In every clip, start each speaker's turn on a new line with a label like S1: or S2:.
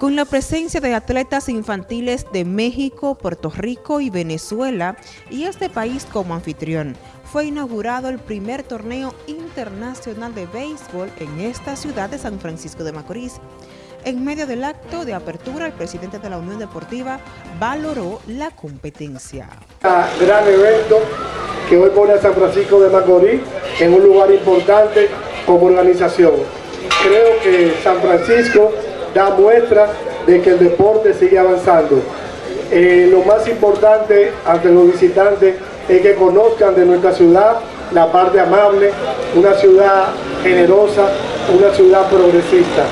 S1: Con la presencia de atletas infantiles de México, Puerto Rico y Venezuela, y este país como anfitrión, fue inaugurado el primer torneo internacional de béisbol en esta ciudad de San Francisco de Macorís. En medio del acto de apertura, el presidente de la Unión Deportiva valoró la competencia.
S2: Un gran evento que hoy pone a San Francisco de Macorís en un lugar importante como organización. Creo que San Francisco da muestra de que el deporte sigue avanzando. Eh, lo más importante ante los visitantes es que conozcan de nuestra ciudad la parte amable, una ciudad generosa, una ciudad progresista.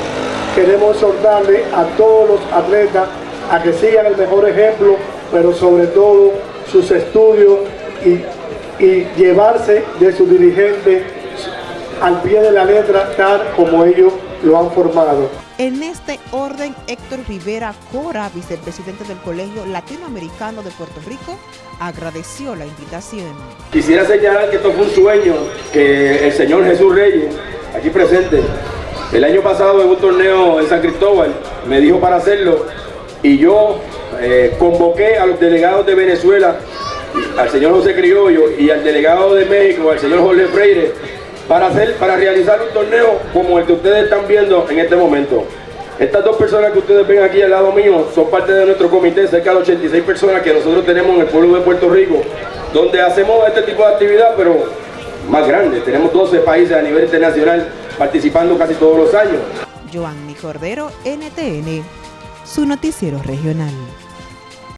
S2: Queremos exhortarle a todos los atletas a que sigan el mejor ejemplo, pero sobre todo sus estudios y, y llevarse de sus dirigentes al pie de la letra tal como ellos lo han formado.
S1: En este orden, Héctor Rivera Cora, vicepresidente del Colegio Latinoamericano de Puerto Rico, agradeció la invitación.
S3: Quisiera señalar que esto fue un sueño que el señor Jesús Reyes, aquí presente, el año pasado en un torneo en San Cristóbal, me dijo para hacerlo y yo eh, convoqué a los delegados de Venezuela, al señor José Criollo y al delegado de México, al señor Jorge Freire, para, hacer, para realizar un torneo como el que ustedes están viendo en este momento. Estas dos personas que ustedes ven aquí al lado mío son parte de nuestro comité, cerca de 86 personas que nosotros tenemos en el pueblo de Puerto Rico, donde hacemos este tipo de actividad, pero más grande. Tenemos 12 países a nivel internacional participando casi todos los años.
S1: Joanny Cordero, NTN, su noticiero regional.